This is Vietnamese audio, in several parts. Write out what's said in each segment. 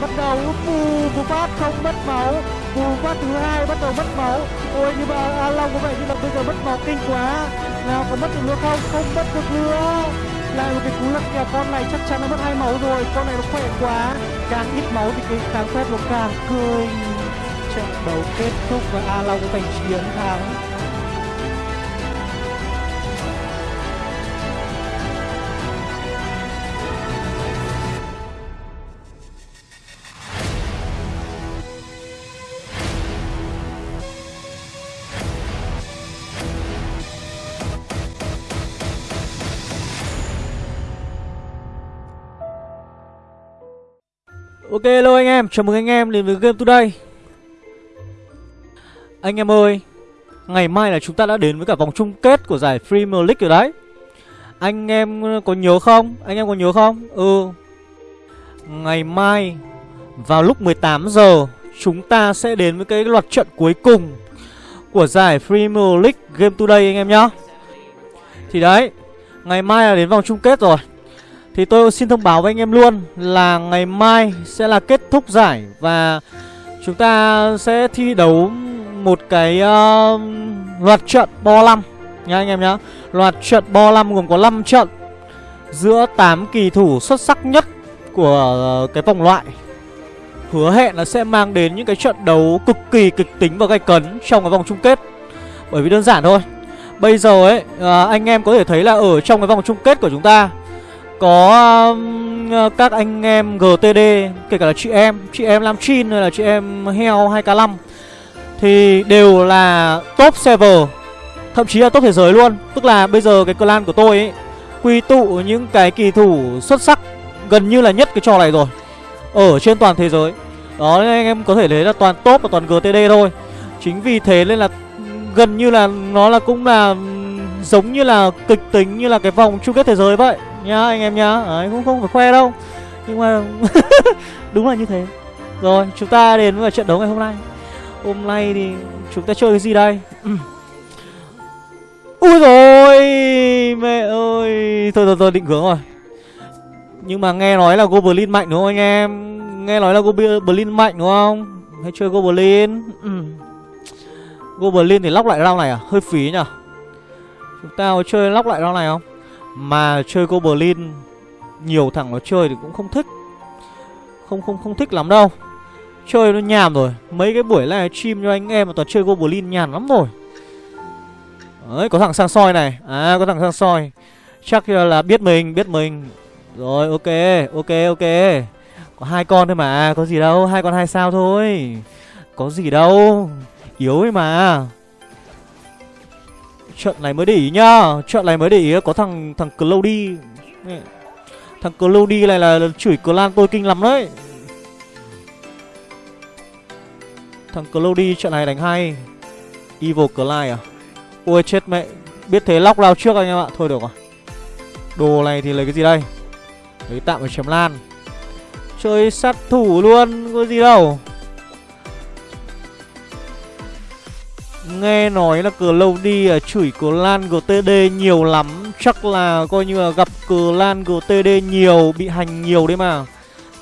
Bắt đầu. Bù bù phát không mất máu. Bù phát thứ hai bắt đầu mất máu. Ôi, nhưng mà A Long có vẻ như là bây giờ mất máu kinh quá. Nào, có mất được nữa không? Không mất được nữa. Lại một cái cú lật kèo con này chắc chắn nó mất hai máu rồi. Con này nó khỏe quá. Càng ít máu thì cái càng phép nó càng cười trận đấu kết thúc và a long giành chiến thắng. Ok hello anh em, chào mừng anh em đến với Game Today. Anh em ơi Ngày mai là chúng ta đã đến với cả vòng chung kết của giải Premier League rồi đấy. Anh em có nhớ không? Anh em có nhớ không? Ừ. Ngày mai Vào lúc 18 giờ Chúng ta sẽ đến với cái loạt trận cuối cùng Của giải Premier League Game Today anh em nhá. Thì đấy Ngày mai là đến vòng chung kết rồi thì tôi xin thông báo với anh em luôn là ngày mai sẽ là kết thúc giải và chúng ta sẽ thi đấu một cái uh, loạt trận bo 5 nha anh em nhá. Loạt trận bo 5 gồm có 5 trận giữa 8 kỳ thủ xuất sắc nhất của uh, cái vòng loại. Hứa hẹn là sẽ mang đến những cái trận đấu cực kỳ kịch tính và gay cấn trong cái vòng chung kết. Bởi vì đơn giản thôi. Bây giờ ấy uh, anh em có thể thấy là ở trong cái vòng chung kết của chúng ta có um, ờ, các anh em GTD Kể cả là chị em Chị em Lam Chin hay là chị em Heo 2K5 Thì đều là top server Thậm chí là top thế giới luôn. Tức là bây giờ cái clan của tôi ấy Quy tụ những cái kỳ thủ xuất sắc Gần như là nhất cái trò này rồi Ở trên toàn thế giới. Đó nên anh em có thể thấy là toàn top và toàn GTD thôi. Chính vì thế nên là Gần như là nó là cũng là Giống như là kịch tính như là cái vòng chung kết thế giới vậy nhá anh em nhá Đấy, ờ, cũng không phải khoe đâu. Nhưng mà đúng là như thế. Rồi chúng ta đến với trận đấu ngày hôm nay. Hôm nay thì chúng ta chơi cái gì đây? Ui rồi mẹ ơi. Thôi thôi thôi định hướng rồi. Nhưng mà nghe nói là goblin mạnh đúng không anh em? Nghe nói là goblin mạnh đúng không? Hay chơi goblin? Ừ. goblin thì lóc lại round này à? Hơi phí nhở chúng ta có chơi lóc lại round này không? Mà chơi Goblin, Nhiều thằng nó chơi thì cũng không thích. Không không không thích lắm đâu. Chơi nó nhàm rồi. Mấy cái buổi live stream cho anh em mà toàn chơi Goblin nhàn lắm rồi. Đấy, có thằng sang soi này. À có thằng sang soi Chắc là biết mình biết mình. Rồi, ok ok ok. Có hai con thôi mà. Có gì đâu, hai con hai sao thôi. Có gì đâu. Yếu ấy mà. Trận này mới để ý nhá. Trận này mới để ý có thằng thằng Cloudy. Thằng Cloudy này là chửi clan tôi kinh lắm đấy. Thằng Cloudy trận này đánh hay. Evil Clyde à? Ôi chết mẹ. Biết thế lóc lao trước anh em ạ. Thôi được rồi. Đồ này thì lấy cái gì đây? Lấy tạm ở chém lan. Chơi sát thủ luôn, Có gì đâu. Nghe nói là cờ lâu đi à, chửi cờ lan GTD nhiều lắm. Chắc là coi như là gặp cờ lan GTD nhiều Bị hành nhiều đấy mà.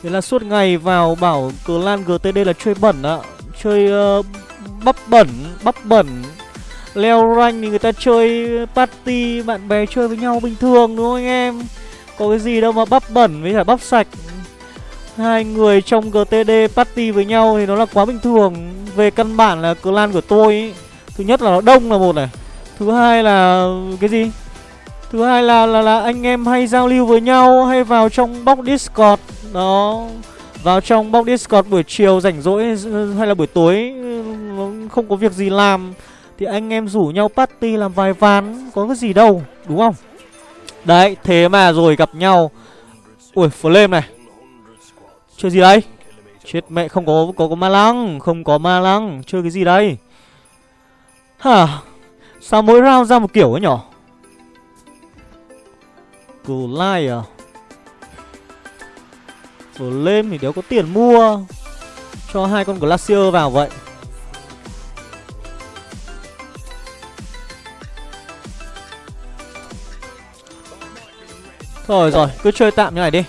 Thế là suốt ngày vào bảo cờ lan GTD là chơi bẩn ạ. Chơi uh, bắp bẩn, bắp bẩn. Leo rank thì người ta chơi party Bạn bè chơi với nhau bình thường đúng không anh em? Có cái gì đâu mà bắp bẩn với cả bắp sạch. Hai người trong GTD party với nhau thì nó là quá bình thường. Về căn bản là clan của tôi ý. Thứ nhất là nó đông là một này. Thứ hai là cái gì? Thứ hai là là là anh em hay giao lưu với nhau Hay vào trong box Discord. Đó. Vào trong box Discord buổi chiều rảnh rỗi Hay là buổi tối ừ, Không có việc gì làm, Thì anh em rủ nhau party làm vài ván, Có cái gì đâu, đúng không? Đấy, thế mà rồi gặp nhau. Ui, flame này. Chơi gì đây? Chết mẹ, không có có có ma lăng, Không có ma lăng. Chơi cái gì đây? Hả? Sao mỗi round ra một kiểu ấy nhỏ lai à? Flame thì đéo có tiền mua. Cho hai con Glacier vào vậy. Thôi rồi, cứ chơi tạm như này đi.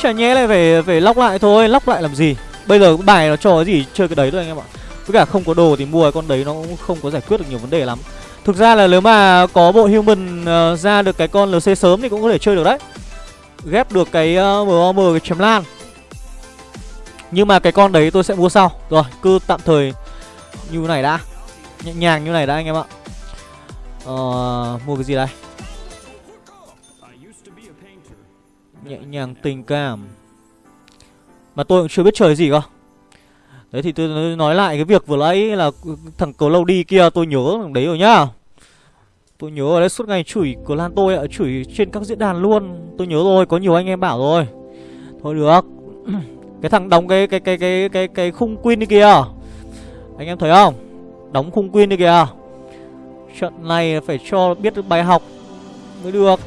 Chả nhẽ lại phải phải lóc lại thôi. Lóc lại làm gì? Bây giờ bài nó cho cái gì? Chơi cái đấy thôi anh em ạ. Với cả không có đồ thì mua con đấy nó cũng không có giải quyết được nhiều vấn đề lắm. Thực ra là nếu mà có bộ human uh, ra được cái con LC sớm thì cũng có thể chơi được đấy. Ghép được cái ờ, uh, MOM cái chém lan. Nhưng mà cái con đấy tôi sẽ mua sau. Rồi cứ tạm thời như này đã. Nhẹ nhàng như này đã anh em ạ. Uh, Mua cái gì đây? Nhẹ nhàng tình cảm. Mà tôi cũng chưa biết chơi gì cơ. Đấy thì tôi nói lại cái việc vừa nãy là thằng cầu lâu đi kia tôi nhớ thằng đấy rồi nhá. Tôi nhớ ở đấy suốt ngày chửi của Lan tôi ạ, chửi trên các diễn đàn luôn. Tôi nhớ rồi, có nhiều anh em bảo rồi. Thôi được. Cái thằng đóng cái cái cái cái cái cái khung queen đi kìa. Anh em thấy không? Đóng khung queen đi kìa. Trận này phải cho biết được bài học mới được.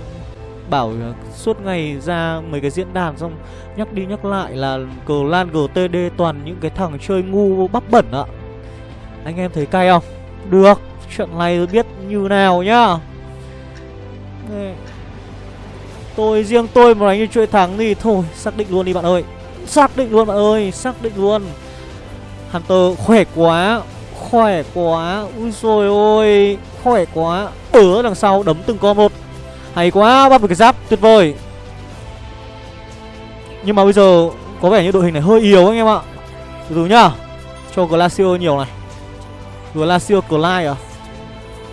Bảo suốt ngày ra mấy cái diễn đàn xong Nhắc đi nhắc lại là cờ lan GTD toàn những cái thằng chơi ngu bắp bẩn ạ. Anh em thấy cay không? Được chuyện này tôi biết như nào nhá. Tôi, riêng tôi mà đánh như chơi thắng thì thôi, Xác định luôn đi bạn ơi. Xác định luôn bạn ơi, Xác định luôn. Hunter khỏe quá Khỏe quá. Ui rồi ôi, Khỏe quá. Ở đằng sau đấm từng con một. Hay quá bắt được cái giáp tuyệt vời. Nhưng mà bây giờ Có vẻ như đội hình này hơi yếu anh em ạ. Từ từ nhá Cho Glacier nhiều này. Glacier Clyde à?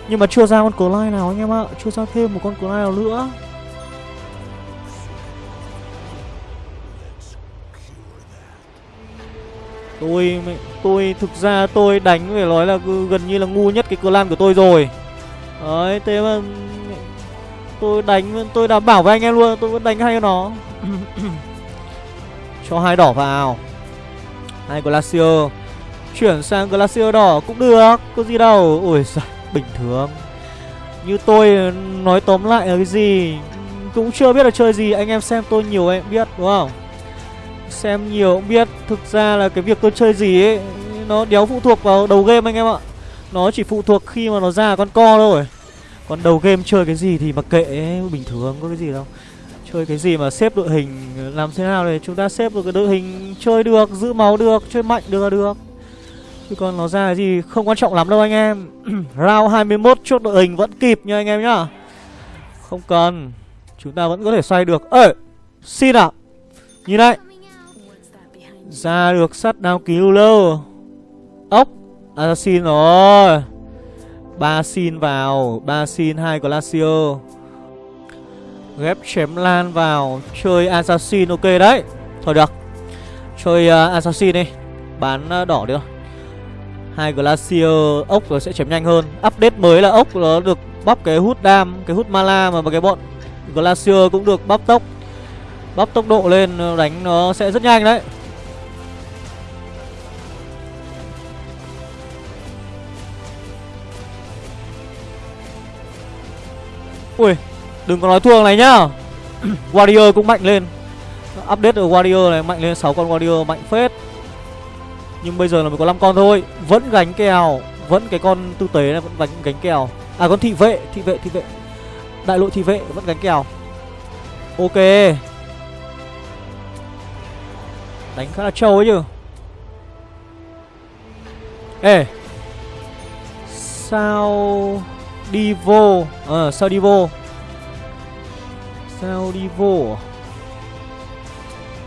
Nhưng mà chưa ra con Clyde nào anh em ạ Chưa ra thêm một con Clyde nào nữa. Tôi tôi thực ra tôi đánh phải nói là gần như là ngu nhất cái clan của tôi rồi. Đấy, thế mà tôi đánh tôi đảm bảo với anh em luôn, tôi vẫn đánh hay nó. Cho hai đỏ vào. Hai Glacier. Chuyển sang Glacier đỏ cũng được, có gì đâu. Ôi giời, bình thường. Như tôi nói tóm lại là cái gì cũng chưa biết là chơi gì, anh em xem tôi nhiều em biết đúng không? Xem nhiều cũng biết Thực ra là cái việc tôi chơi gì ấy Nó đéo phụ thuộc vào đầu game anh em ạ Nó chỉ phụ thuộc khi mà nó ra con co thôi còn đầu game chơi cái gì thì mặc kệ ấy, Bình thường có cái gì đâu. Chơi cái gì mà xếp đội hình Làm thế nào để chúng ta xếp được cái đội hình Chơi được, giữ máu được, chơi mạnh được là được. Chứ còn nó ra cái gì không quan trọng lắm đâu anh em. Round 21 chốt đội hình vẫn kịp nha anh em nhá. Không cần Chúng ta vẫn có thể xoay được. Ơi Xin à Nhìn này. Ra được sắt đao cứu lâu. Ốc Assassin rồi ba xin vào ba xin hai Glacier Ghép chém lan vào Chơi Assassin ok đấy. Thôi được Chơi uh, Assassin đi Bán uh, đỏ được. Hai Glacier ốc rồi sẽ chém nhanh hơn. Update mới là ốc nó được bắp cái hút đam Cái hút mana mà cái bọn Glacier cũng được bắp tốc. Bắp tốc độ lên ờ, đánh nó sẽ rất nhanh đấy. Ui Đừng có nói thua này nhá. Warrior cũng mạnh lên. Update ở Warrior này mạnh lên 6 con Warrior mạnh phết. Nhưng bây giờ là mới có 5 con thôi. Vẫn gánh kèo Vẫn cái con tư tế này vẫn gánh, gánh kèo. À con thị vệ Thị vệ thị vệ. Đại lộ thị vệ vẫn gánh kèo. Ok. Đánh khá là trâu ấy chứ. Ê. Sao đi vô. Ờ sao đi vô? Sao đi vô à?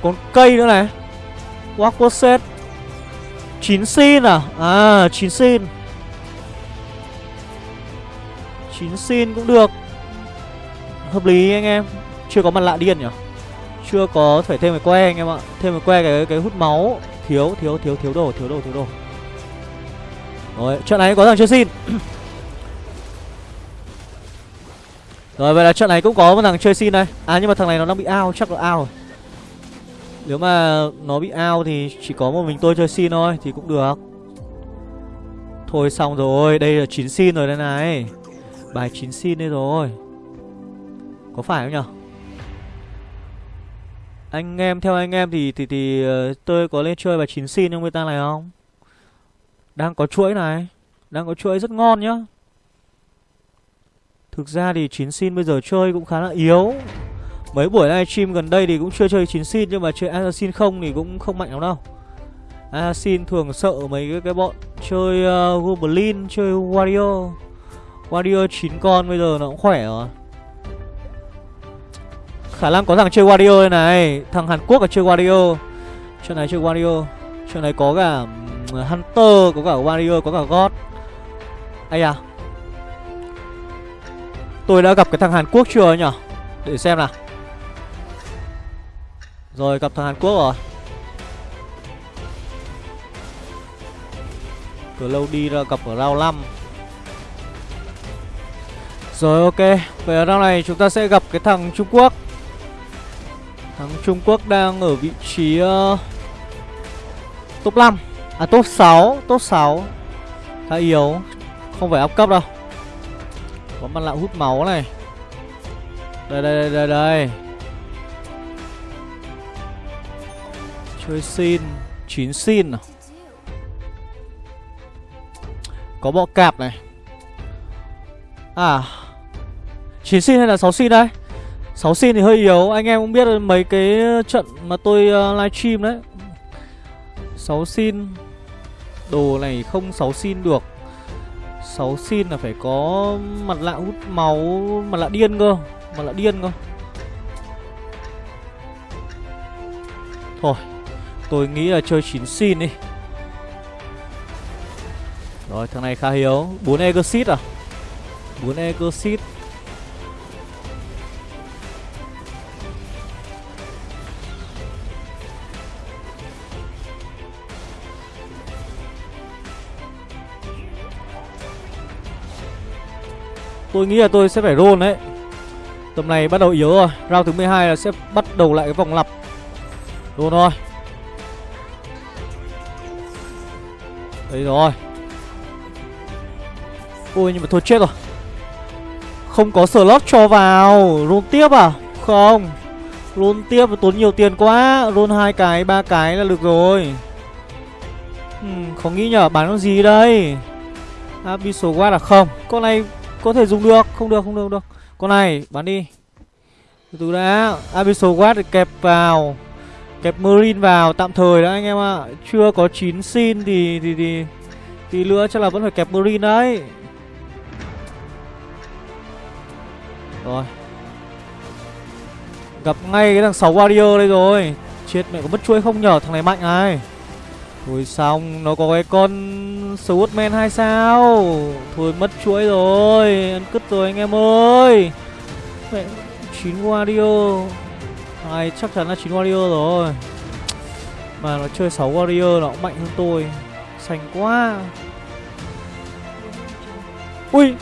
Còn cây nữa này. Waco set 9 xin à? À 9 xin. 9 xin cũng được. Hợp lý anh em. Chưa có mặt lạ điên nhỉ? Chưa có phải thêm cái que anh em ạ. Thêm cái que cái, cái hút máu. Thiếu thiếu thiếu thiếu đồ thiếu đồ thiếu đồ. Rồi trận này có thằng chưa xin? Rồi, vậy là trận này cũng có một thằng chơi xin đây. À nhưng mà thằng này nó đang bị ao chắc là ao rồi. Nếu mà nó bị ao thì chỉ có một mình tôi chơi xin thôi, Thì cũng được. Thôi xong rồi, Đây là 9 xin rồi đây này. Bài 9 xin đây rồi. Có phải không nhở Anh em, theo anh em thì thì thì ờ, tôi có lên chơi bài 9 xin trong beta này không? Đang có chuỗi này. Đang có chuỗi rất ngon nhá. Thực ra thì chín xin bây giờ chơi cũng khá là yếu. Mấy buổi livestream gần đây thì cũng chưa chơi chín xin Nhưng mà chơi Assassin không thì cũng không mạnh lắm đâu. Assassin thường sợ mấy cái, cái bọn Chơi uh, Goblin, chơi wario. Wario 9 con bây giờ nó cũng khỏe rồi. Khả năng có thằng chơi wario đây này. Thằng Hàn Quốc là chơi wario. Chuyện này chơi wario. Chuyện này có cả Hunter, có cả wario có cả God. Ây à Tôi đã gặp cái thằng Hàn Quốc chưa nhỉ Để xem nào. Rồi gặp thằng Hàn Quốc rồi. Từ lâu đi ra gặp ở round 5 Rồi ok. Vậy ở round này chúng ta sẽ gặp cái thằng Trung Quốc. Thằng Trung Quốc đang ở vị trí uh, Top 5 À top 6 Top 6 Khá yếu. Không phải áp cấp đâu. Có mặt lạ hút máu này. Đây đây đây đây đây. Chơi xin chín xin à? Có bọ cạp này. À chín xin hay là 6 xin đây? 6 xin thì hơi yếu Anh em cũng biết mấy cái trận mà tôi uh, livestream đấy. 6 xin Đồ này không 6 xin được. 6 xin là phải có mặt lạ hút máu, Mặt lạ điên cơ, Mặt lạ điên cơ. Thôi, Tôi nghĩ là chơi 9 xin đi. Rồi, thằng này khá hiếu. 4 Exit à? 4 Exit Tôi nghĩ là tôi sẽ phải roll đấy. Tầm này bắt đầu yếu rồi. Round thứ 12 là sẽ bắt đầu lại cái vòng lặp. Roll thôi. Đấy rồi. Ôi nhưng mà thôi chết rồi. Không có slot cho vào. Roll tiếp à? Không. Roll tiếp và tốn nhiều tiền quá. Roll hai cái, ba cái là được rồi. Hmm, ừ, Không nghĩ nhở bán con gì đây? Abyssal Guard là không. Con này có thể dùng được. Không được không được không được. Con này bán đi. Từ từ đã, Abyssal Guard kẹp vào. Kẹp Marine vào tạm thời đã, anh em ạ. À. Chưa có 9 xin thì thì thì thì nữa chắc là vẫn phải kẹp Marine đấy. Rồi. Gặp ngay cái thằng 6 Warrior đây rồi. Chết, mẹ có mất chuỗi không nhở? Thằng này mạnh này. Ui, xong, Nó có cái con Swordman hay sao? Thôi, mất chuỗi rồi, Ăn cứt rồi anh em ơi. Mẹ 9 Wario. Ai, chắc chắn là 9 Wario rồi. Mà nó chơi 6 Wario, nó cũng mạnh hơn tôi. Sành quá. Ui,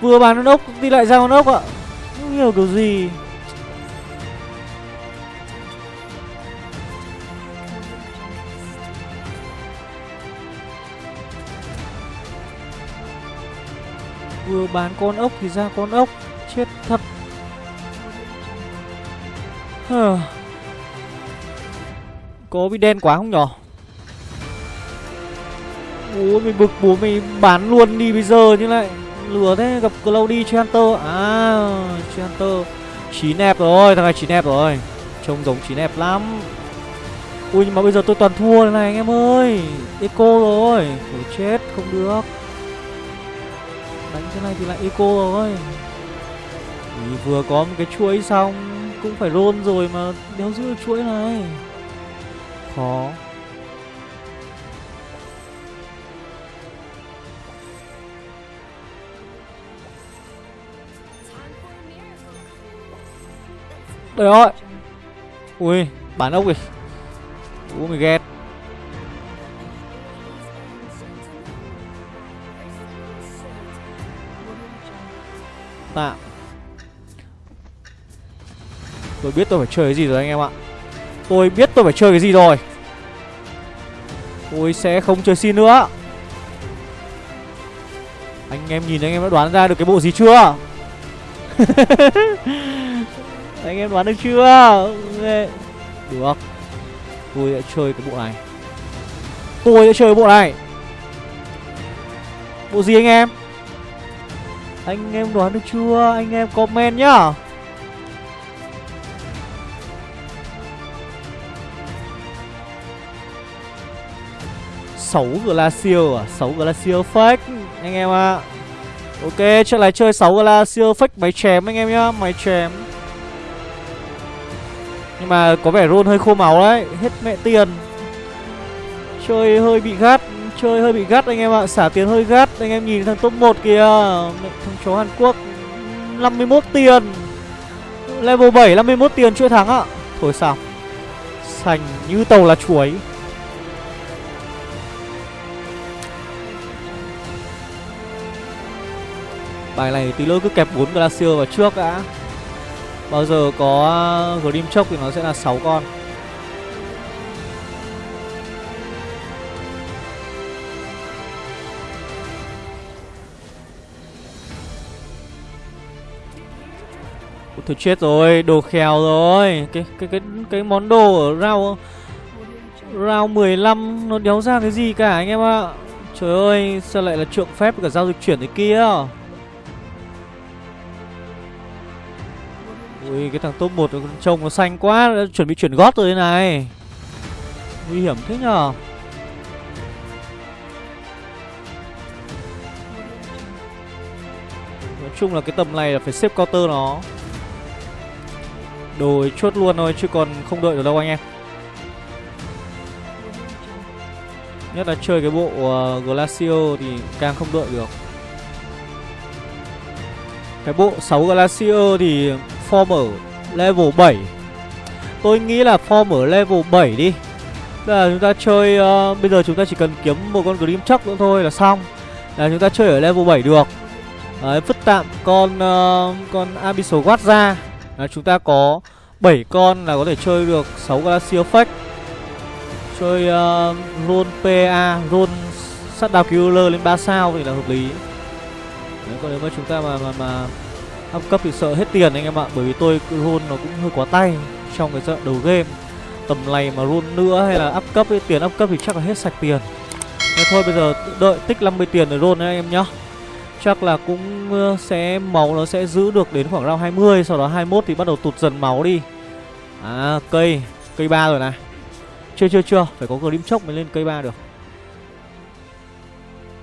Vừa bán con ốc, đi lại ra con ốc ạ. Không hiểu kiểu gì. Vừa bán con ốc thì ra con ốc. Chết thật. Có bị đen quá không nhỏ, Bố mày bực bố mày bán luôn đi bây giờ như lại Lừa thế gặp Cloudy Chanter. À Chanter. Chín ép rồi thằng này chín ép rồi. Trông giống chín ép lắm. Ui nhưng mà bây giờ tôi toàn thua này anh em ơi. Eco rồi. Ủa chết không được này thì lại eco rồi. Thì vừa có một cái chuỗi xong, Cũng phải roll rồi mà đéo giữ được chuỗi này. Khó. Trời ơi Ui, bán ốc kìa Ủa mày ghét. Tạm Tôi biết tôi phải chơi cái gì rồi anh em ạ. Tôi biết tôi phải chơi cái gì rồi. Tôi sẽ không chơi xin nữa. Anh em nhìn anh em đã đoán ra được cái bộ gì chưa? Anh em đoán được chưa? Được. Tôi sẽ chơi cái bộ này. Tôi sẽ chơi bộ này. Bộ gì anh em? Anh em đoán được chưa? Anh em comment nhá. sáu glacier à sáu glacier fake, anh em ạ à. ok, trận này chơi sáu glacier fake, máy chém anh em nhá, máy chém nhưng mà có vẻ rôn hơi khô máu đấy, hết mẹ tiền chơi hơi bị gắt Chơi hơi bị gắt anh em ạ, Xả tiền hơi gắt. Anh em nhìn thằng top 1 kìa Thằng chó Hàn Quốc 51 tiền. Level 7 51 tiền chưa thắng ạ. Thôi sao, Sành như tàu là chuối. Bài này tí lỗi cứ kẹp 4 Glacier vào trước đã. Bao giờ có Grim Chốc thì nó sẽ là 6 con. Thôi chết rồi, đồ khèo rồi. Cái cái cái cái món đồ ở rau Rau 15 Nó đéo ra cái gì cả anh em ạ? Trời ơi, sao lại là trượng phép cả giao dịch chuyển thế kia? Ui, cái thằng top 1 trông nó xanh quá đã Chuẩn bị chuyển gót rồi thế này. Nguy hiểm thế nhờ. Nói chung là cái tầm này là phải xếp counter nó. Đồ chốt luôn thôi chứ còn không đợi được đâu anh em. Nhất là chơi cái bộ uh, Glacio thì càng không đợi được. Cái bộ 6 Glacio thì form ở level 7 Tôi nghĩ là form ở level 7 đi. Tức là chúng ta chơi uh, Bây giờ chúng ta chỉ cần kiếm một con Grim Chuck nữa thôi là xong. Là chúng ta chơi ở level 7 được. Đấy, vứt tạm con uh, con Abyssal Guard ra là chúng ta có 7 con là có thể chơi được 6 Glacier Fake Chơi uh, Roll PA, Roll sát đào Killer lên 3 sao thì là hợp lý. Đấy, còn nếu mà chúng ta mà mà, mà up cấp thì sợ hết tiền anh em ạ Bởi vì tôi roll nó cũng hơi quá tay trong cái trận đầu game. Tầm này mà roll nữa hay là up cấp ấy, tiền up cấp thì chắc là hết sạch tiền. Thế thôi bây giờ đợi tích 50 tiền để roll đấy anh em nhá. Chắc là cũng sẽ máu nó sẽ giữ được đến khoảng round 20 Sau đó 21 thì bắt đầu tụt dần máu đi. À cây Cây ba rồi này. Chưa chưa chưa Phải có grim chốc mới lên cây ba được.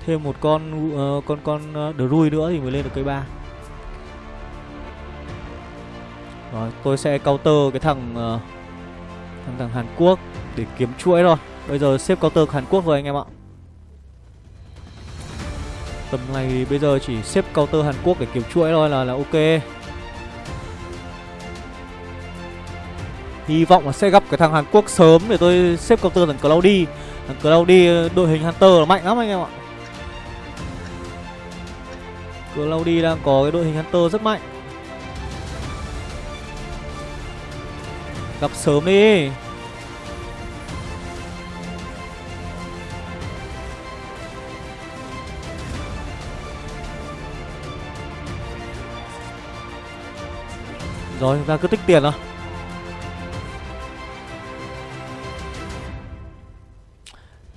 Thêm một con uh, con con ờ, uh, Drui nữa thì mới lên được cây ba. Rồi tôi sẽ counter cái thằng uh, Thằng thằng Hàn Quốc Để kiếm chuỗi rồi Bây giờ xếp counter Hàn Quốc rồi anh em ạ. Tầm này thì bây giờ chỉ xếp counter Hàn Quốc để kiếm chuỗi thôi là là ok. Hy vọng là sẽ gặp cái thằng Hàn Quốc sớm để tôi xếp counter thằng Cloudy. Thằng Cloudy ờ, đội hình Hunter là mạnh lắm anh em ạ. Cloudy đang có cái đội hình Hunter rất mạnh. Gặp sớm đi. Rồi chúng ta cứ tích tiền thôi.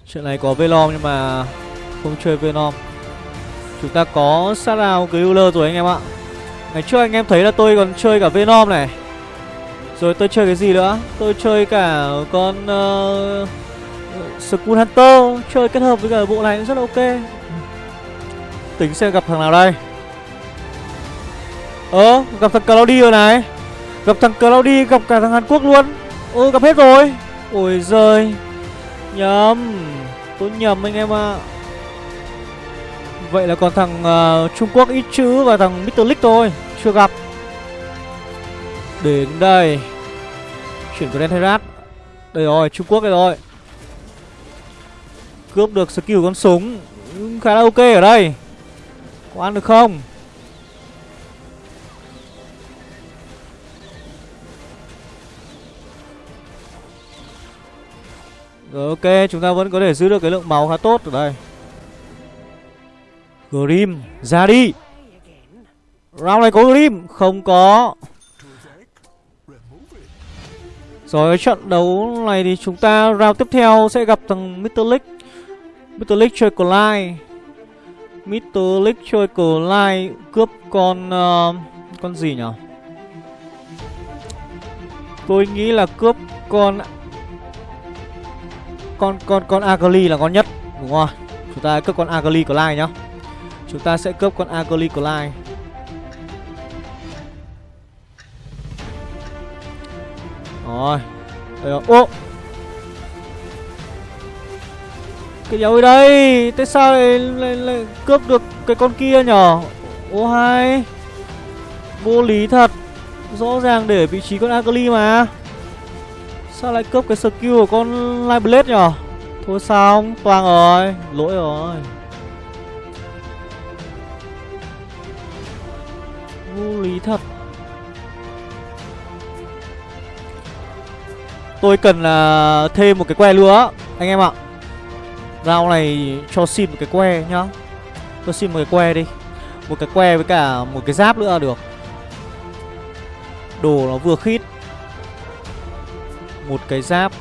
Chuyện này có Venom nhưng mà không chơi Venom. Chúng ta có Sarao Griller rồi anh em ạ. Ngày trước anh em thấy là tôi còn chơi cả Venom này. Rồi tôi chơi cái gì nữa? Tôi chơi cả con uh, Skull Hunter. Chơi kết hợp với cả bộ này rất là ok. Tính xem gặp thằng nào đây. Ờ gặp thằng Cloudy rồi này. Gặp thằng Cloudy gặp cả thằng Hàn Quốc luôn. Ôi gặp hết rồi. Ôi giời. Nhầm. Tôi nhầm anh em ạ. À. Vậy là còn thằng uh, Trung Quốc ít chữ và thằng Mr. Lick thôi. Chưa gặp. Đến đây. Chuyển của Herat. Đây rồi, Trung Quốc đây rồi. Cướp được skill con súng. Khá là ok ở đây. Có ăn được không? Rồi ok, chúng ta vẫn có thể giữ được cái lượng máu khá tốt ở đây Grim, ra đi Round này có Grim, không có Rồi trận đấu này thì chúng ta round tiếp theo sẽ gặp thằng Mr. League Mr. League chơi Collide Mr. League chơi Collide cướp con... Uh, con gì nhỉ? Tôi nghĩ là cướp con con con con Agli là ngon nhất Đúng rồi Chúng ta cướp con Agli Lai nhá. Chúng ta sẽ cướp con Agli Lai. Rồi. Đây rồi. Ô! Cái dấu đây. Tại sao lại, lại, lại cướp được cái con kia nhở? Ô hay. Vô lý thật. Rõ ràng để vị trí con Agli mà. Sao lại cướp cái skill của con Light Blade nhở? Thôi xong Toàn rồi Lỗi rồi. Vô lý thật. Tôi cần là thêm một cái que nữa, Anh em ạ. Rao này cho xin một cái que nhá. Tôi xin một cái que đi. Một cái que với cả một cái giáp nữa là được. Đồ nó vừa khít. Một cái giáp.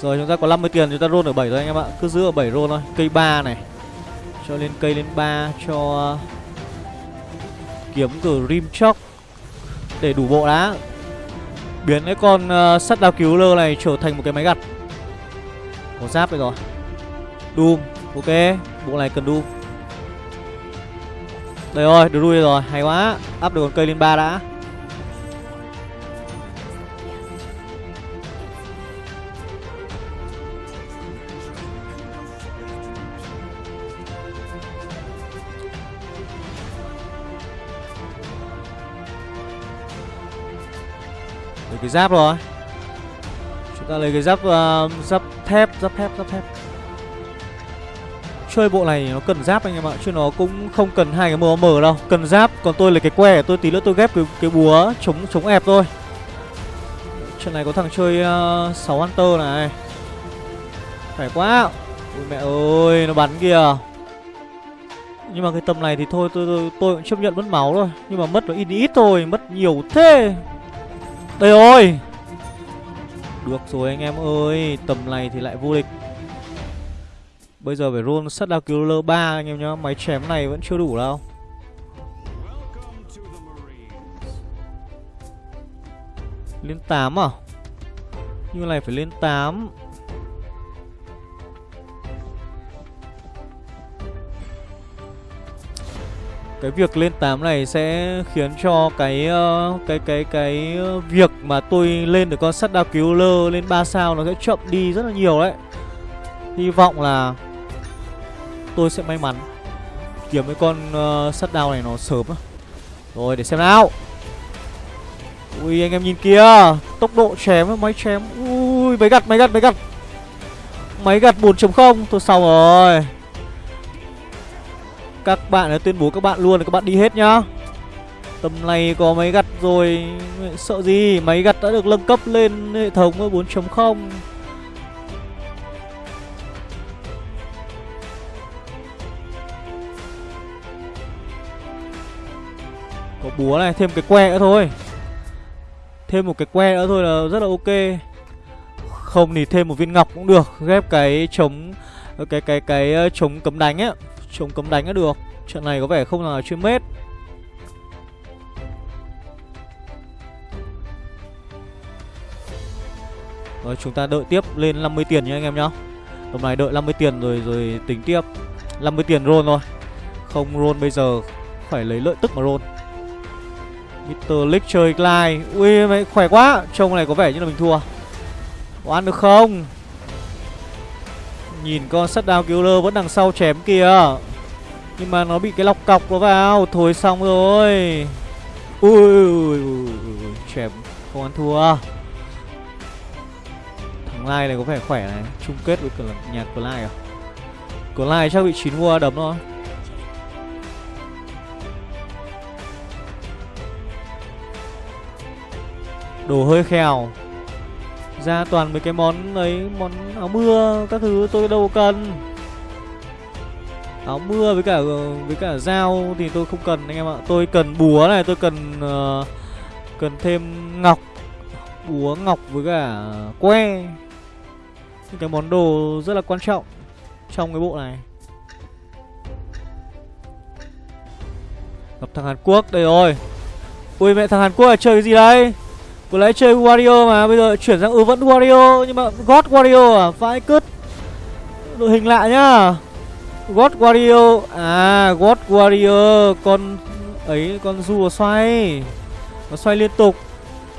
Rồi chúng ta có 50 tiền chúng ta roll ở 7 thôi anh em ạ. Cứ giữ ở 7 roll thôi. Cây 3 này. Cho lên cây lên 3 Cho Kiếm Grim Shock Để đủ bộ đá Biến cái con uh, sắt đao cứu lơ này trở thành một cái máy gặt. Có giáp đây rồi. Doom Ok. Bộ này cần đu. Đây rồi được đuôi rồi Hay quá. Áp được con cây lên ba đã. Lấy cái giáp rồi. Chúng ta lấy cái giáp uh, Giáp thép Giáp thép Giáp thép. Chơi bộ này nó cần giáp anh em ạ Chứ nó cũng không cần hai cái MOM đâu. Cần giáp Còn tôi lấy cái que Tôi tí nữa tôi ghép cái, cái búa chống chống ép thôi. Trận này có thằng chơi ờ, uh, 6 Hunter này. Phải quá. Ôi mẹ ơi Nó bắn kìa. Nhưng mà cái tầm này thì thôi tôi, tôi, tôi cũng chấp nhận mất máu thôi. Nhưng mà mất nó ít ít thôi Mất nhiều thế. Đây rồi. Được rồi anh em ơi Tầm này thì lại vô địch. Bây giờ phải roll sắt đao cứu 3 anh em nhá. Máy chém này vẫn chưa đủ đâu. Lên 8 à? Như này phải lên 8 cái việc lên 8 này sẽ khiến cho cái uh, cái cái cái ờ, việc mà tôi lên được con sắt đao cứu lơ lên 3 sao nó sẽ chậm đi rất là nhiều đấy. Hy vọng là tôi sẽ may mắn kiếm cái con uh, sắt đao này nó sớm. Rồi để xem nào. Ui anh em nhìn kia, tốc độ chém máy chém. Ui máy gặt máy gặt máy gặt. Máy gặt 4.0 tôi xong rồi. Các bạn đã tuyên bố các bạn luôn là các bạn đi hết nhá Tầm này có máy gặt rồi Sợ gì Máy gặt đã được nâng cấp lên hệ thống 4.0 búa này Thêm cái que nữa thôi. Thêm một cái que nữa thôi là rất là ok. Không thì thêm một viên ngọc cũng được Ghép cái chống Cái cái cái, ờ, cái chống cấm đánh á Chống cấm đánh đã được. Trận này có vẻ không là chuyên mết. Rồi chúng ta đợi tiếp lên 50 tiền nha anh em nhá. Tầm này đợi 50 tiền rồi rồi tính tiếp. 50 tiền roll thôi. Không roll bây giờ Phải lấy lợi tức mà roll Mr. Lick chơi Clyde Ui mày khỏe quá. Trông này có vẻ như là mình thua. Có ăn được không? Nhìn con sắt đao killer vẫn đằng sau chém kìa. Nhưng mà nó bị cái lọc cọc nó vào. Thôi xong rồi. Ui, ui, ui, ui chém. Không ăn thua. Thằng Lai này có vẻ khỏe này. Chung kết với cả nhà của à? Của chắc bị chín mua đấm thôi. Đồ hơi khèo. Ra toàn mấy cái món ấy Món áo mưa các thứ tôi đâu cần. Áo mưa với cả với cả dao thì tôi không cần anh em ạ. Tôi cần búa này tôi cần uh, Cần thêm ngọc Búa ngọc với cả que. Những cái món đồ rất là quan trọng Trong cái bộ này. Gặp thằng Hàn Quốc đây rồi. Ui mẹ thằng Hàn Quốc là chơi cái gì đây? Vừa lấy chơi Wario mà, Bây giờ chuyển sang ừ vẫn Wario, Nhưng mà God Wario à? Vãi cứt. Đội hình lạ nhá. God Wario. À God Wario. Con ấy, con rùa xoay. Nó xoay liên tục.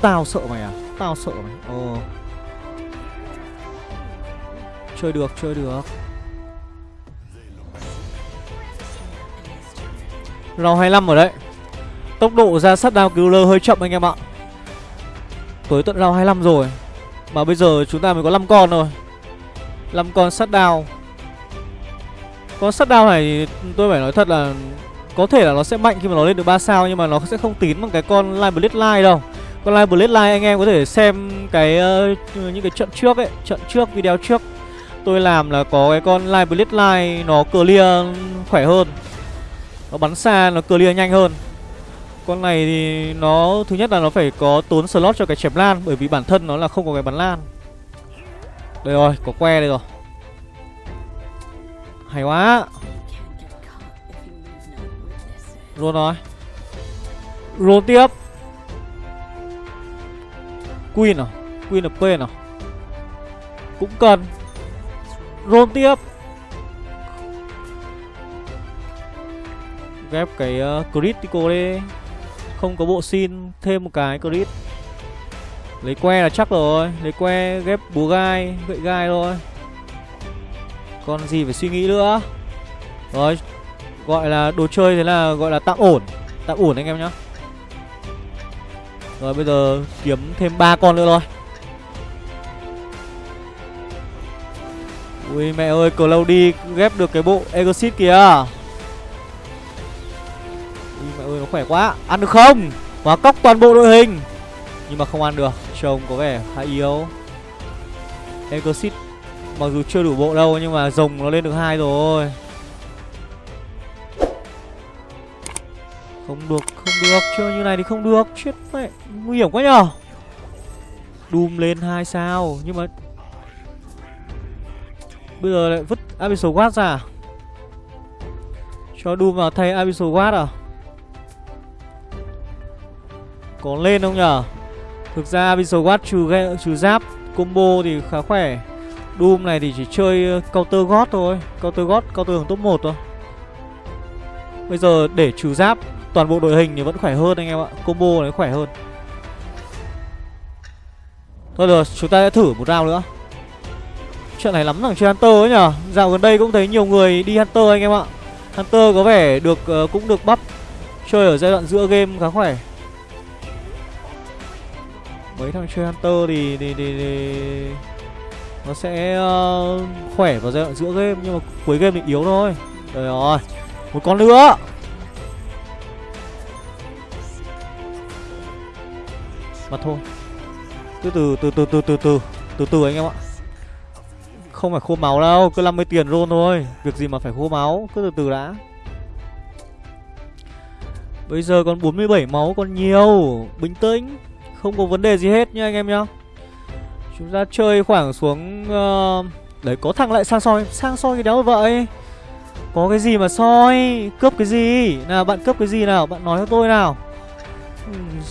Tao sợ mày à? Tao sợ mày. Ồ. Chơi được chơi được. Round 25 ở đấy. Tốc độ ra sát đao cứu lơ hơi chậm anh em ạ. Tới tận round 25 rồi. Mà bây giờ chúng ta mới có 5 con rồi 5 con sát đao. Con sát đao này tôi phải nói thật là Có thể là nó sẽ mạnh khi mà nó lên được 3 sao Nhưng mà nó sẽ không tín bằng cái con Live Line đâu. Con Live Line anh em có thể xem cái uh, những cái trận trước ấy Trận trước, video trước. Tôi làm là có cái con Live Line nó clear khỏe hơn. Nó bắn xa, nó clear nhanh hơn con này thì nó Thứ nhất là nó phải có tốn slot cho cái chém lan Bởi vì bản thân nó là không có cái bắn lan. Đây rồi, có que đây rồi. Hay quá. Luôn rồi Roll tiếp. Queen à? Queen là Pain à? Cũng cần. Roll tiếp. Ghép cái ờ, uh, critical đi không có bộ xin, thêm một cái crit Lấy que là chắc rồi, Lấy que ghép búa gai, Gậy gai thôi. Còn gì phải suy nghĩ nữa? Rồi, Gọi là đồ chơi thế là gọi là tạm ổn. Tạm ổn anh em nhá. Rồi, bây giờ kiếm thêm ba con nữa thôi. Ui, mẹ ơi, Cloudy ghép được cái bộ Exit kìa ơi, nó khỏe quá. Ăn được không? Hóa cóc toàn bộ đội hình. Nhưng mà không ăn được. Trông có vẻ khá yếu. Exit Mặc dù chưa đủ bộ đâu, Nhưng mà rồng nó lên được hai rồi. Không được Không được. Chơi như này thì không được. Chết mẹ. Nguy hiểm quá nhở Doom lên hai sao. Nhưng mà Bây giờ lại vứt Abyssal Guard ra. Cho Doom vào thay Abyssal Guard à? Có lên không nhở Thực ra Abyssal Guard trừ, trừ giáp Combo thì khá khỏe. Doom này thì chỉ chơi ờ, counter god thôi Counter god, counter top 1 thôi. Bây giờ để trừ giáp Toàn bộ đội hình thì vẫn khỏe hơn anh em ạ Combo này khỏe hơn. Thôi được, chúng ta sẽ thử một round nữa. Chuyện này lắm thằng chơi Hunter ấy nhở Dạo gần đây cũng thấy nhiều người đi Hunter anh em ạ. Hunter có vẻ được uh, cũng được bắp Chơi ở giai đoạn giữa game khá khỏe mấy thằng chơi hunter thì thì, thì, thì nó sẽ uh, khỏe vào giai đoạn giữa game nhưng mà cuối game thì yếu thôi. Rồi rồi một con nữa. Mà thôi. Từ từ từ từ từ từ từ từ từ anh em ạ. Không phải khô máu đâu cứ 50 tiền roll thôi. Việc gì mà phải khô máu cứ từ từ đã. Bây giờ còn 47 máu còn nhiều. Bình tĩnh không có vấn đề gì hết nha anh em nhá. Chúng ta chơi khoảng xuống ờ, uh, Đấy có thằng lại sang soi. Sang soi cái đéo vậy. Có cái gì mà soi? Cướp cái gì? Nào bạn cướp cái gì nào? Bạn nói cho tôi nào.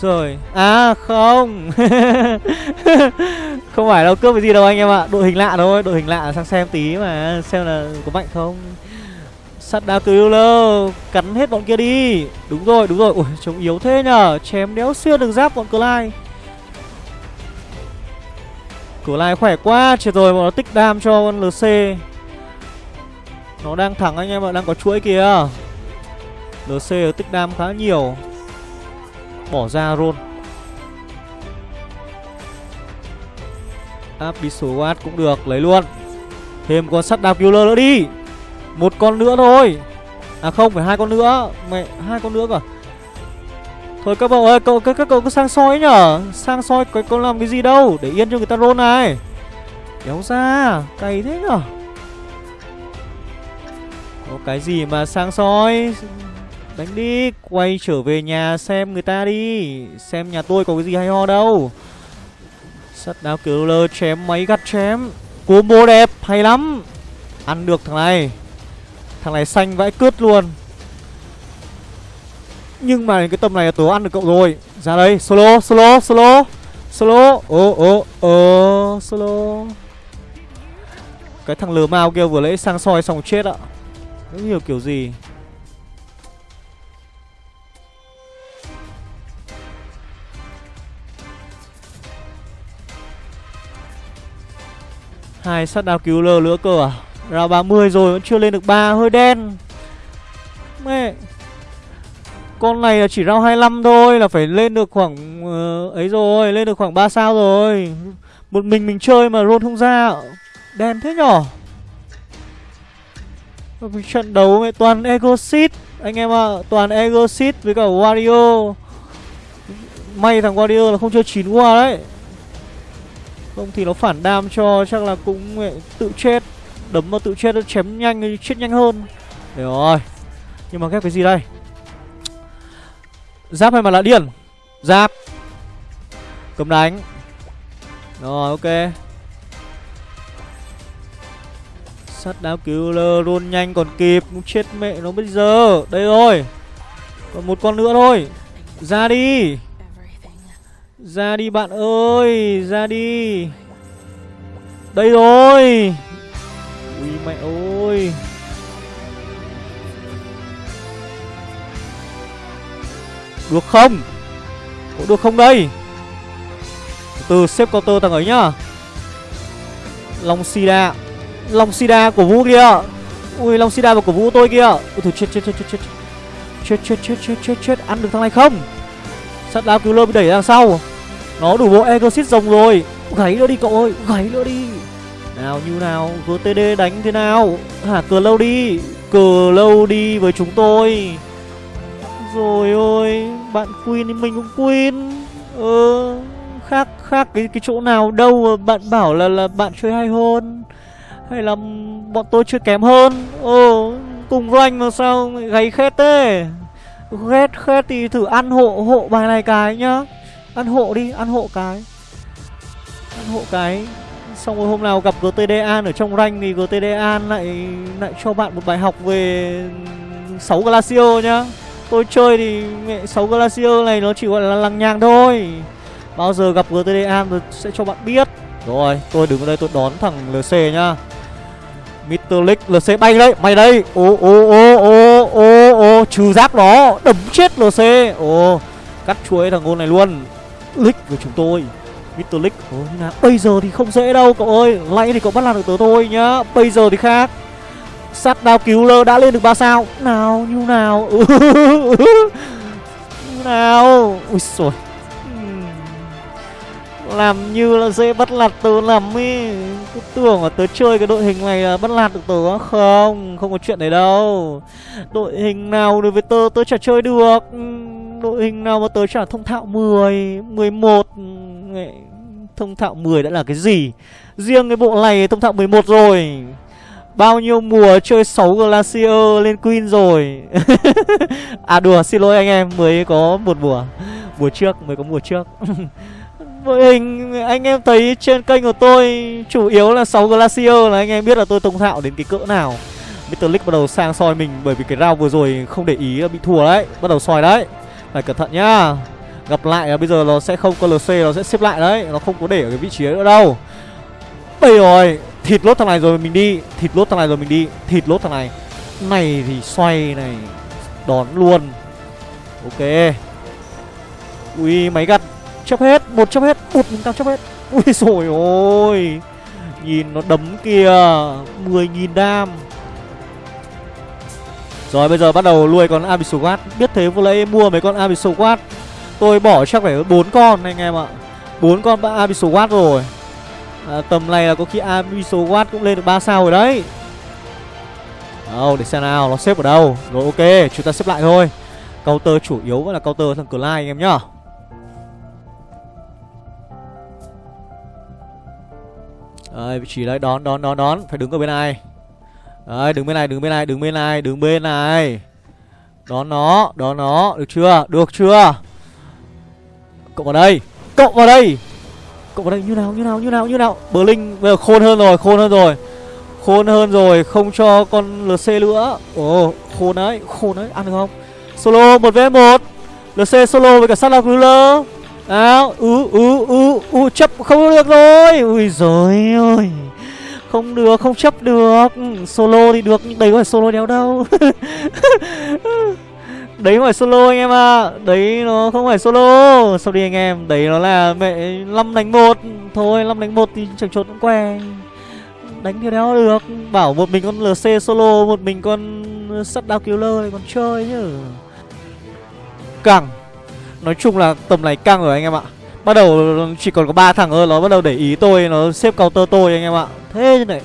Rồi À không. Không phải đâu cướp cái gì đâu anh em ạ. Đội hình lạ thôi Đội hình lạ sang xem tí mà Xem là có mạnh không. Sắt đá lơ Cắn hết bọn kia đi. Đúng rồi đúng rồi. Ui trông yếu thế nhở Chém đéo xuyên được giáp bọn Clyde. Cửa lai khỏe quá, Chết rồi, bọn nó tích đam cho con LC Nó đang thẳng anh em ạ, Đang có chuỗi kìa. LC tích đam khá nhiều. Bỏ ra roll số watt cũng được, Lấy luôn. Thêm con sắt đạp killer nữa đi. Một con nữa thôi. À không, phải hai con nữa. Mẹ, hai con nữa cả Thôi các cậu ơi, cậu, các, các cậu cứ sang soi nhở. Sang soi có, có làm cái gì đâu Để yên cho người ta roll này. Kéo ra, cày thế nhở. Có cái gì mà sang soi? Đánh đi, quay trở về nhà xem người ta đi. Xem nhà tôi có cái gì hay ho đâu. Sắt đao killer chém máy gắt chém. Combo đẹp, hay lắm. Ăn được thằng này. Thằng này xanh vãi cướt luôn nhưng mà cái tầm này là tớ ăn được cậu rồi. Ra đây, Solo solo solo. Solo. Ô ô ô Solo. Cái thằng lừa mao kia vừa lấy sang soi xong chết ạ. Không hiểu kiểu gì? Hai sát đao cứu lơ nữa cơ à? Ra 30 rồi, vẫn chưa lên được ba, hơi đen. Mẹ. Con này là chỉ rao 25 thôi Là phải lên được khoảng uh, Ấy rồi Lên được khoảng 3 sao rồi. Một mình mình chơi mà roll không ra. Đen thế nhỏ Trận đấu mẹ toàn Ego Seed. Anh em ạ à, Toàn Ego Seed với cả Wario. May thằng Wario là không chơi 9 qua đấy. Không thì nó phản đam cho chắc là cũng mẹ, tự chết. Đấm vào tự chết nó chém nhanh chết nhanh hơn. Để rồi. Nhưng mà ghép cái gì đây? Giáp hay mà là điên Giáp. Cầm đánh. Rồi, ok. Sắt đáo cứu lơ luôn nhanh còn kịp. Chết mẹ nó bây giờ. Đây rồi. Còn một con nữa thôi. Ra đi. Ra đi bạn ơi, Ra đi. Đây rồi. Ui, mẹ ơi. Được không? Có được không đây? Từ xếp counter thằng ấy nhá. Long Sida. Long Sida của Vũ kia. Ui, Long Sida và của Vũ tôi kia. Ui, thôi, chết chết chết chết chết Chết. Chết chết chết chết chết Ăn được thằng này không? Sắt đá cứu lơ bị đẩy ra sau. Nó đủ bộ Exorcist rồng rồi. Gáy nữa đi cậu ơi Gáy nữa đi. Nào, như nào? GTD đánh thế nào? Hả, cờ lâu đi. Cờ lâu đi với chúng tôi. Rồi ôi Bạn Queen thì mình cũng Queen. Ờ Khác khác cái cái chỗ nào đâu mà bạn bảo là là bạn chơi hay hơn Hay là bọn tôi chơi kém hơn. Ờ Cùng rank mà sao gáy khét thế? Ghét khét thì thử ăn hộ hộ bài này cái nhá. Ăn hộ đi, ăn hộ cái. Ăn hộ cái. Xong rồi hôm nào gặp GTD An ở trong rank thì GTD An lại lại cho bạn một bài học về 6 Glacio nhá. Tôi chơi thì mẹ 6 Glacio này nó chỉ gọi là lằng nhằng thôi. Bao giờ gặp GTD An tôi sẽ cho bạn biết. Rồi, tôi đứng ở đây tôi đón thằng LC nhá. Mytholic LC bay đây Mày đây. Ô ô ô ô ô ô Trừ giáp nó Đấm chết LC Ô Cắt chuối thằng ngôn này luôn. Lick của chúng tôi Mytholic Ô nào Bây giờ thì không dễ đâu cậu ơi. Nãy thì cậu bắt làm được tớ thôi nhá Bây giờ thì khác. Sát đao cứu lơ đã lên được 3 sao. Nào như nào? Như nào? Ui xồi hmm. làm như là dễ bắt lạt tớ lắm ý. Cứ tưởng là tớ chơi cái đội hình này là bắt lạt được tớ Không, không có chuyện đấy đâu. Đội hình nào đối với tớ tớ chả chơi được. Hmm, đội hình nào mà tớ chả thông thạo 10, 11 Thông thạo 10 đã là cái gì? Riêng cái bộ này thông thạo 11 rồi. Bao nhiêu mùa chơi 6 Glacier lên Queen rồi. À đùa xin lỗi anh em Mới có một mùa. Mùa trước mới có mùa trước. Đội hình anh em thấy trên kênh của tôi chủ yếu là 6 Glacier là anh em biết là tôi thông thạo đến cái cỡ nào. Mr. Lick bắt đầu sang soi mình bởi vì cái round vừa rồi không để ý bị thua đấy. Bắt đầu soi đấy. Phải cẩn thận nhá. Gặp lại là bây giờ nó sẽ không có LC nó sẽ xếp lại đấy. Nó không có để ở cái vị trí ấy nữa đâu. Bây rồi Thịt lốt thằng này rồi mình đi. Thịt lốt thằng này rồi mình đi. Thịt lốt thằng này. Này thì xoay này. Đón luôn. Ok. Ui, máy gặt chấp hết. Một chấp hết. Một mình tao chấp hết. Ui rồi ôi. Nhìn nó đấm kìa. mười nghìn đam. Rồi, bây giờ bắt đầu nuôi con Abyssal Guard Biết thế vừa lấy mua mấy con Abyssal Guard Tôi bỏ chắc phải bốn con anh em ạ. Bốn con Abyssal Guard rồi à, Tầm này là có khi Abyssal watt cũng lên được 3 sao rồi đấy. Đâu để xem nào nó xếp ở đâu. Rồi ok chúng ta xếp lại thôi. Counter chủ yếu vẫn là counter thằng Clyde anh em nhá. Đấy, vị trí đấy, đón, đón, đón, đón Phải đứng ở bên này. Đấy, đứng bên này, đứng bên này, đứng bên này, đứng bên này. Đón nó, đón nó Được chưa, được chưa? Cậu vào đây, cậu vào đây. Cậu vào đây, như nào, như nào, như nào, như nào? Bờ Linh bây giờ khôn hơn rồi, khôn hơn rồi. Khôn hơn rồi, không cho con LC nữa. Ồ, khôn đấy, khôn đấy, ăn được không? Solo 1v1 LC solo với cả sát Killer Nào ú ú ú ú chấp không được rồi. Ui rồi ơi. Không được không chấp được. Solo thì được nhưng đấy có phải solo đéo đâu. Đấy không phải solo anh em ạ. À. Đấy nó không phải solo. Sau đi anh em, Đấy nó là mẹ 5 đánh 1 Thôi 5 đánh 1 thì chẳng trốn cũng què Đánh thì đéo được. Bảo một mình con LC solo, Một mình con sắt đao killer này còn chơi chứ. Căng. Nói chung là tầm này căng rồi anh em ạ. Bắt đầu chỉ còn có ba thằng thôi, Nó bắt đầu để ý tôi, Nó xếp counter tôi anh em ạ. Thế này.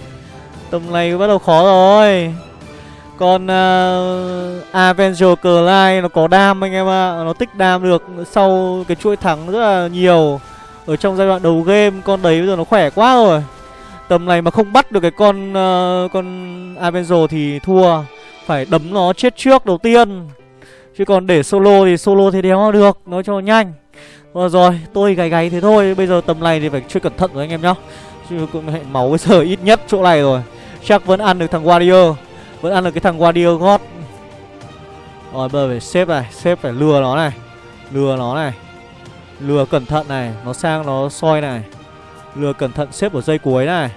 Tầm này bắt đầu khó rồi con uh, Avenger Clyde nó có đam anh em ạ. Nó tích đam được Sau cái chuỗi thắng rất là nhiều Ở trong giai đoạn đầu game. Con đấy bây giờ nó khỏe quá rồi. Tầm này mà không bắt được cái con uh, Con Avenger thì thua. Phải đấm nó chết trước đầu tiên. Chứ còn để solo thì solo thì đéo được. Nói cho nhanh. Rồi rồi tôi gáy gáy thế thôi. Bây giờ tầm này thì phải chơi cẩn thận rồi anh em nhá. Chứ cũng hệ máu bây giờ ít nhất chỗ này rồi. Chắc vẫn ăn được thằng Warrior. Vẫn ăn được cái thằng Warrior God Rồi bây giờ phải xếp này Xếp phải lừa nó này. Lừa nó này. Lừa cẩn thận này Nó sang nó soi này. Lừa cẩn thận xếp ở dây cuối này.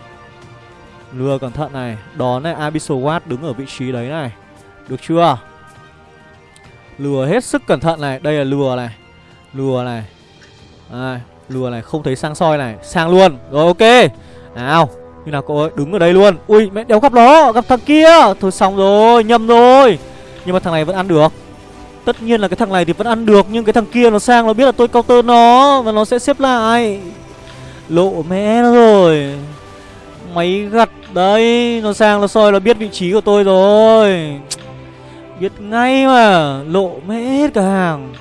Lừa cẩn thận này Đón này Abyssal Watt đứng ở vị trí đấy này. Được chưa? Lừa hết sức cẩn thận này Đây là lừa này. Lừa này. À, Lừa này không thấy sang soi này Sang luôn. Rồi ok. Nào. Như nào cậu ơi? Đứng ở đây luôn. Ui, mẹ đéo gặp nó Gặp thằng kia. Thôi xong rồi, Nhầm rồi. Nhưng mà thằng này vẫn ăn được. Tất nhiên là cái thằng này thì vẫn ăn được, Nhưng cái thằng kia nó sang, nó biết là tôi counter nó Và nó sẽ xếp lại. Lộ mẹ nó rồi. Máy gặt đấy. Nó sang nó soi, nó biết vị trí của tôi rồi. Biết ngay mà. Lộ mẹ hết cả hàng.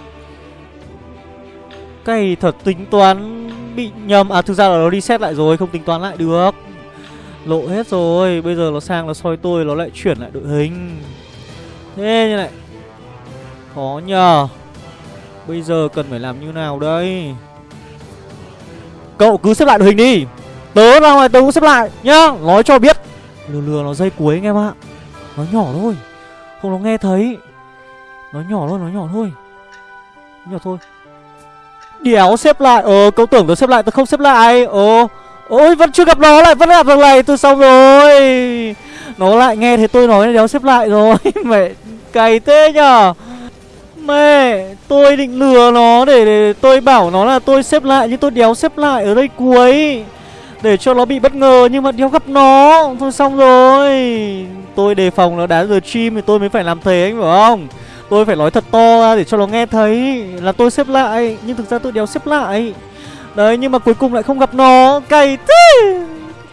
Cây thật, tính toán Bị nhầm. À thực ra là nó reset lại rồi, Không tính toán lại được. Lộ hết rồi, Bây giờ nó sang nó soi tôi, Nó lại chuyển lại đội hình. Thế như này Khó nhờ. Bây giờ cần phải làm như nào đây? Cậu cứ xếp lại đội hình đi. Tớ ra ngoài, tớ cũng xếp lại, nhá. Nói cho biết. Lừa lừa nó dây cuối anh em ạ. Nó nhỏ thôi. Không, nó nghe thấy. Nó nhỏ thôi, nó nhỏ thôi. Nhỏ thôi. Đéo xếp lại. Ờ cậu tưởng tớ xếp lại, tớ không xếp lại. Ờ. Ôi vẫn chưa gặp nó lại Vẫn gặp thằng này tôi xong rồi. Nó lại nghe thấy tôi nói đéo xếp lại rồi. Mẹ cày thế nhở Mẹ Tôi định lừa nó để, để tôi bảo nó là tôi xếp lại Nhưng tôi đéo xếp lại ở đây cuối Để cho nó bị bất ngờ Nhưng mà đéo gặp nó. Thôi xong rồi. Tôi đề phòng nó đá giờ chim Thì tôi mới phải làm thế anh phải không? Tôi phải nói thật to ra để cho nó nghe thấy Là tôi xếp lại Nhưng thực ra tôi đéo xếp lại. Đấy nhưng mà cuối cùng lại không gặp nó. Cày thế.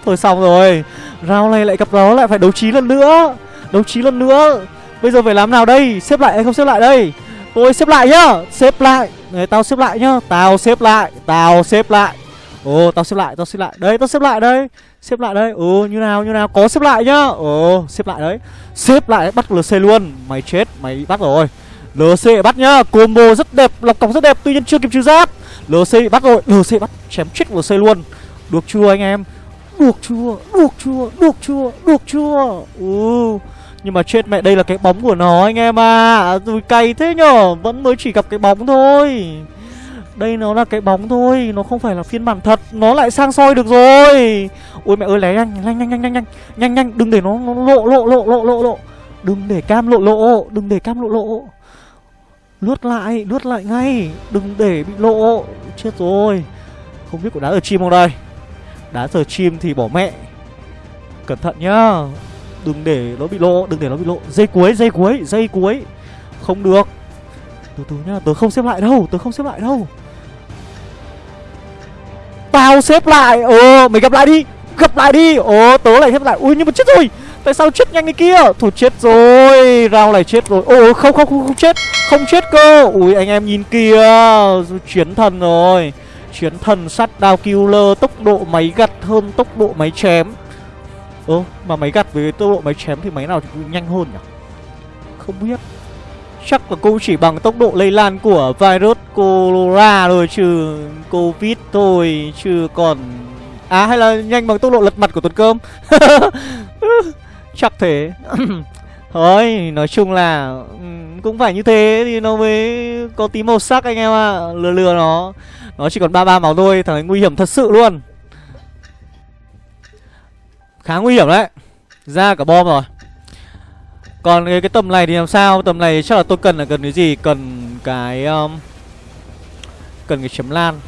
Thôi xong rồi. Round này lại gặp nó lại phải đấu trí lần nữa. Đấu trí lần nữa. Bây giờ phải làm nào đây? Xếp lại hay không xếp lại đây? Tôi xếp lại nhá. Xếp lại. Đấy, Tao xếp lại nhá. Tao xếp lại. Tao xếp lại. Ồ tao xếp lại Tao xếp lại. Đấy tao xếp lại đây. Xếp lại đây. Ồ như nào như nào? Có xếp lại nhá. Ồ xếp lại đấy. Xếp lại bắt LC luôn. Mày chết Mày bắt rồi. LC bắt nhá. Combo rất đẹp Lọc cọc rất đẹp Tuy nhiên chưa kịp trừ giáp. LC bị bắt rồi. LC bắt Chém chết LC luôn. Được chưa anh em? Được chưa? Được chưa? Được chưa? Được chưa? Ừ. Nhưng mà chết mẹ đây là cái bóng của nó anh em à Rồi cay thế nhở? Vẫn mới chỉ gặp cái bóng thôi. Đây nó là cái bóng thôi Nó không phải là phiên bản thật. Nó lại sang soi được rồi. Ôi mẹ ơi lé nhanh nhanh nhanh nhanh nhanh nhanh Nhanh nhanh. Đừng để nó, nó lộ lộ lộ lộ lộ lộ. Đừng để cam lộ lộ Đừng để cam lộ lộ. Lướt lại lướt lại ngay. Đừng để bị lộ. Chết rồi. Không biết có đá ở chim không đây? Đá giờ chim thì bỏ mẹ. Cẩn thận nhá. Đừng để nó bị lộ, Đừng để nó bị lộ. Dây cuối dây cuối dây cuối. Không được. Từ từ nhá, Tớ không xếp lại đâu, Tớ không xếp lại đâu. Tao xếp lại. Ờ mày gặp lại đi. Gặp lại đi. Ồ tớ lại xếp lại. Ui nhưng mà chết rồi. Tại sao chết nhanh cái kia? Thủ chết rồi. Rao này chết rồi. Ồ không không không, không chết. Không chết cơ. Ui anh em nhìn kìa. Chiến thần rồi. Chiến thần sắt đao killer Tốc độ máy gặt hơn tốc độ máy chém. Ơ mà máy gặt với tốc độ máy chém thì máy nào thì nhanh hơn nhỉ? Không biết. Chắc là cô chỉ bằng tốc độ lây lan của virus corona rồi chứ. Covid thôi chứ còn À hay là nhanh bằng tốc độ lật mặt của Tuấn cơm Chắc thế Thôi, nói chung là cũng phải như thế thì nó mới có tí màu sắc anh em ạ. À. Lừa lừa nó. Nó chỉ còn ba ba máu thôi, thằng ấy nguy hiểm thật sự luôn. Khá nguy hiểm đấy. Ra cả bom rồi. Còn cái, cái tầm này thì làm sao? Tầm này chắc là tôi cần là cần cái gì? Cần cái um, cần cái chấm lan.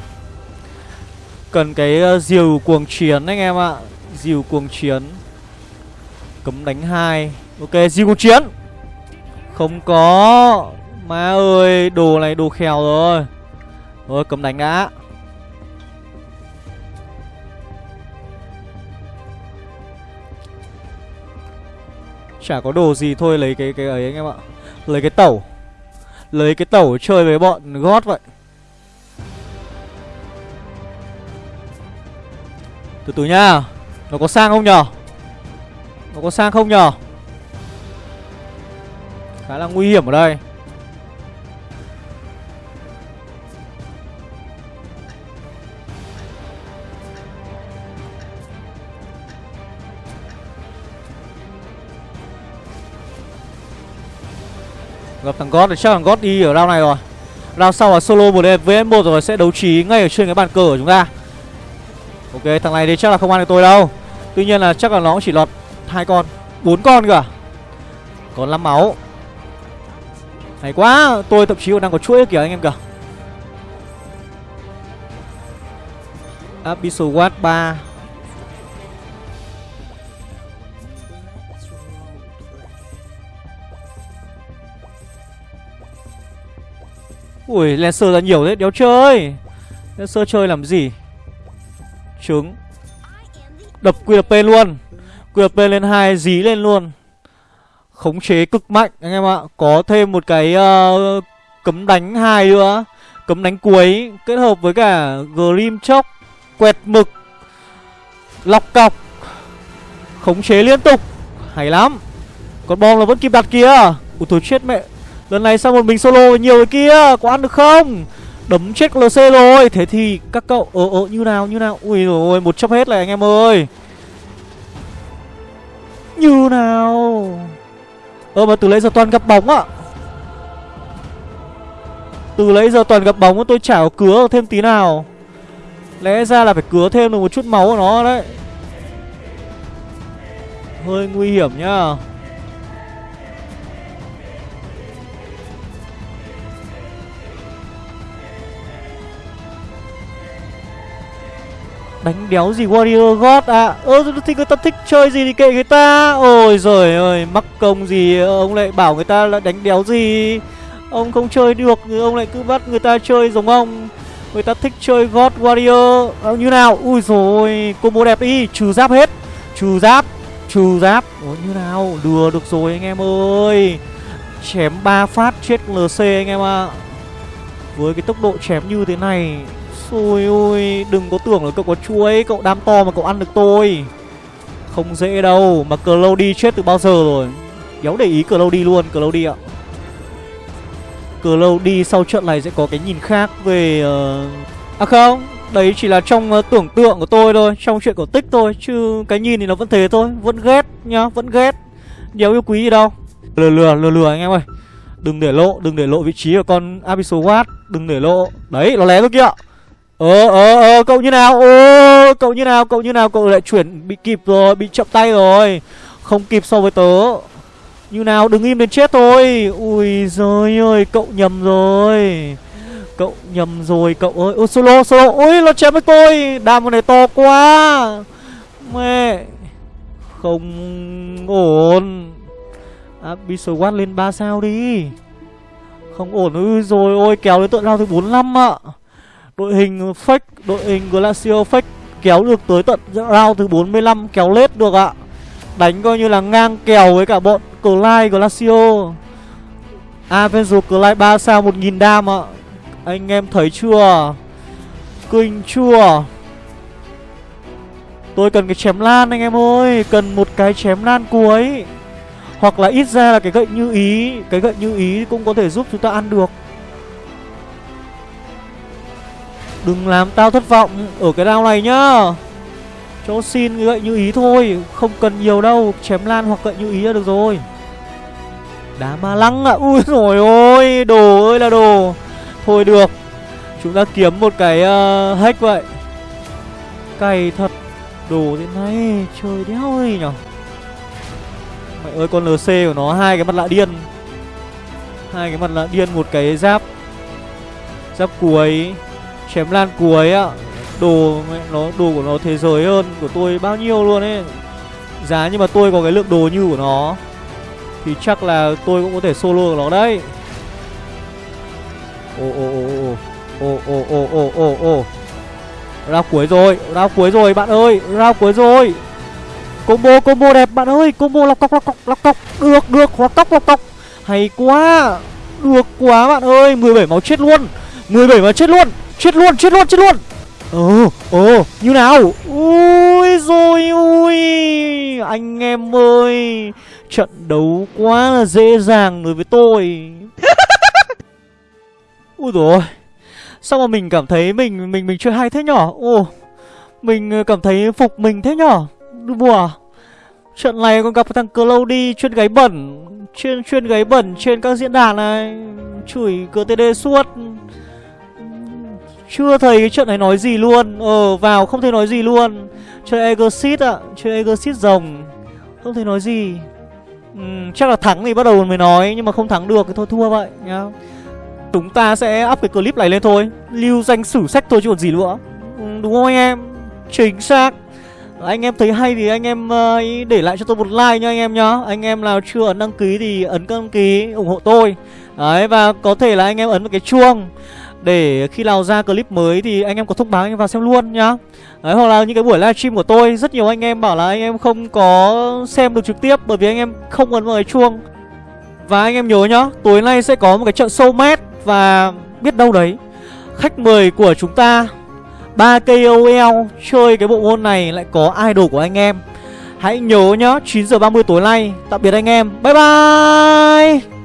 Cần cái uh, diều cuồng chiến anh em ạ. Diều cuồng chiến. Cấm đánh hai Ok, diều cuồng chiến. Không có. Má ơi, đồ này đồ khèo rồi. Rồi, cấm đánh đã. Chả có đồ gì thôi lấy cái cái ấy anh em ạ Lấy cái tẩu Lấy cái tẩu chơi với bọn gót vậy Từ từ nhá. Nó có sang không nhở? Nó có sang không nhở? Khá là nguy hiểm ở đây. Gặp thằng God thì chắc thằng God đi ở round này rồi. Round sau là solo một vs một rồi sẽ đấu trí ngay ở trên cái bàn cờ của chúng ta. Ok, thằng này thì chắc là không ăn được tôi đâu. Tuy nhiên là chắc là nó cũng chỉ lọt hai con, bốn con cơ à? Còn 5 máu. Hay quá, Tôi thậm chí còn đang có chuỗi kìa anh em kìa. Abyssal Watt 3 Ui, Lancer ra nhiều thế, đéo chơi. Lancer chơi làm gì? Trứng. Đập QP luôn. QP lên hai dí lên luôn. Khống chế cực mạnh anh em ạ. Có thêm một cái uh, cấm đánh hai nữa. Cấm đánh cuối Kết hợp với cả Grim chóc, Quẹt mực Lọc cọc. Khống chế liên tục. Hay lắm. Con bom là vẫn kịp đặt kia Ủa thôi chết mẹ. Lần này sao một mình solo nhiều cái kia? Có ăn được không? Đấm chết LC rồi. Thế thì các cậu Ờ ờ như nào như nào? Ui rồi một chấp hết này anh em ơi. Như nào? Ờ mà từ lấy giờ toàn gặp bóng ạ. Từ lấy giờ toàn gặp bóng, tôi chả có cứa thêm tí nào. Lẽ ra là phải cứa thêm được một chút máu của nó đấy. Hơi nguy hiểm nhá. Đánh đéo gì Warrior God à Ơ thì người ta thích chơi gì thì kệ người ta. Ôi giời ơi mắc công gì Ông lại bảo người ta là đánh đéo gì? Ông không chơi được Ông lại cứ bắt người ta chơi giống ông. Người ta thích chơi God Warrior. À, Như nào? Ui rồi Combo đẹp đi. Trừ giáp hết. Trừ giáp Trừ giáp. Ủa như nào? Lừa được rồi anh em ơi. Chém ba phát chết LC anh em ạ. À. Với cái tốc độ chém như thế này ui ui Đừng có tưởng là cậu có chuối Cậu đam to mà cậu ăn được tôi. Không dễ đâu Mà Cloudy chết từ bao giờ rồi? Đéo để ý Cloudy luôn Cloudy ạ. Cloudy sau trận này sẽ có cái nhìn khác về uh... À không Đấy chỉ là trong uh, tưởng tượng của tôi thôi Trong chuyện cổ tích thôi Chứ cái nhìn thì nó vẫn thế thôi Vẫn ghét nhá Vẫn ghét. Đéo yêu quý gì đâu. Lừa lừa lừa lừa anh em ơi. Đừng để lộ Đừng để lộ vị trí của con Abyssal Watt Đừng để lộ. Đấy nó lé thôi kia Ờ ờ ờ cậu như nào? Ô cậu như nào? Cậu như nào? Cậu lại chuyển, bị kịp rồi, Bị chậm tay rồi. Không kịp so với tớ. Như nào? Đừng im đến chết thôi Ui giời ơi, cậu nhầm rồi. Cậu nhầm rồi, cậu ơi. Ô solo solo. Ui nó chém với tôi. Đam này to quá. Mẹ. Không ổn. À, Abyssal Watt lên 3 sao đi. Không ổn. Ư rồi ôi kéo đến tận lao thứ 45 ạ. Đội hình fake, đội hình Glacio fake kéo được tới tận round thứ 45 kéo lết được ạ. Đánh coi như là ngang kèo với cả bọn Clyde Glacio. Avenger Clyde 3 sao 1000 đam ạ. Anh em thấy chưa? Kinh chưa? Tôi cần cái chém lan anh em ơi Cần một cái chém lan cuối Hoặc là ít ra là cái gậy như ý Cái gậy như ý cũng có thể giúp chúng ta ăn được Đừng làm tao thất vọng Ở cái round này nhá. Cho xin gợi như ý thôi Không cần nhiều đâu Chém lan hoặc gợi như ý là được rồi. Đá ma lăng ạ à. Ui rồi ôi Đồ ơi là đồ. Thôi được Chúng ta kiếm một cái uh, hack vậy. Cày thật Đồ thế này Trời đéo ơi nhở. Mẹ ơi con LC của nó hai cái mặt lạ điên. Hai cái mặt lạ điên một cái giáp Giáp cuối. Chém lan cuối ạ Đồ nó đồ của nó thế giới hơn của tôi bao nhiêu luôn ấy. Giá nhưng mà tôi có cái lượng đồ như của nó Thì chắc là tôi cũng có thể solo được nó đấy. Ồ ồ ồ ồ ồ ồ ồ ồ ồ ồ. Rao cuối rồi, rao cuối rồi bạn ơi, rao cuối rồi. Combo, combo đẹp bạn ơi, combo lọc cọc, lọc cọc, lọc cọc. Được, được, lọc cọc, lọc cọc. Hay quá, được quá bạn ơi 17 máu chết luôn 17 máu chết luôn, chết luôn, chết luôn, chết luôn Ồ, ồ, như nào Ui rồi ui Anh em ơi Trận đấu quá là dễ dàng đối với tôi Ui rồi Sao mà mình cảm thấy mình mình mình chơi hay thế nhỏ? Ồ Mình ờ, cảm thấy phục mình thế nhỏ. Đùa? Trận này còn gặp thằng Cloudy chuyên gáy bẩn Chuyên chuyên gáy bẩn trên các diễn đàn này Chửi GTD suốt chưa thấy cái trận này nói gì luôn. Ờ vào không thể nói gì luôn. Chơi Exit ạ à. Chơi Exit rồng. Không thể nói gì. Ừ, Chắc là thắng thì bắt đầu mới nói Nhưng mà không thắng được thì thôi thua vậy nhá. Chúng ta sẽ up cái clip này lên thôi. Lưu danh sử sách thôi chứ còn gì nữa. Ừ, Đúng không anh em? Chính xác. Anh em thấy hay thì anh em uh, để lại cho tôi một like nha anh em nhá. Anh em nào chưa ấn đăng ký thì ấn đăng ký ủng hộ tôi. Đấy và có thể là anh em ấn vào cái chuông để khi nào ra clip mới thì anh em có thông báo anh em vào xem luôn nhá. Đấy, hoặc là những cái buổi livestream của tôi Rất nhiều anh em bảo là anh em không có xem được trực tiếp Bởi vì anh em không ấn vào cái chuông. Và anh em nhớ nhá Tối nay sẽ có một cái trận sâu mét Và biết đâu đấy Khách mời của chúng ta ba KOL chơi cái bộ môn này lại có idol của anh em. Hãy nhớ nhá 9 giờ 30 tối nay Tạm biệt anh em. Bye bye!